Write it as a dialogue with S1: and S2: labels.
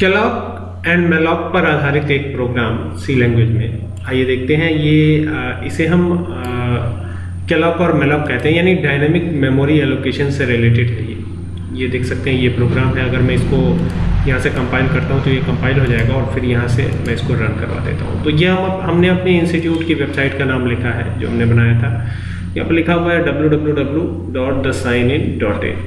S1: Calloc and malloc पर आधारित एक प्रोग्राम सी लैंग्वेज में। आइए देखते हैं, ये इसे हम कैलॉक और मेलॉक कहते हैं, यानी डायनेमिक मेमोरी एलोकेशन से रिलेटेड है ये। ये देख सकते हैं, ये प्रोग्राम है। अगर मैं इसको यहाँ से कंपाइल करता हूँ तो ये कंपाइल हो जाएगा और फिर यहाँ से मैं इसको रन करवा देता हूँ। तो ये हम हमने अपने इंस्टीट्यूट की वेबसाइट का नाम लिखा है, जो हमने बनाया था। यहाँ पर लिखा हुआ है W W W dot the sign in dot in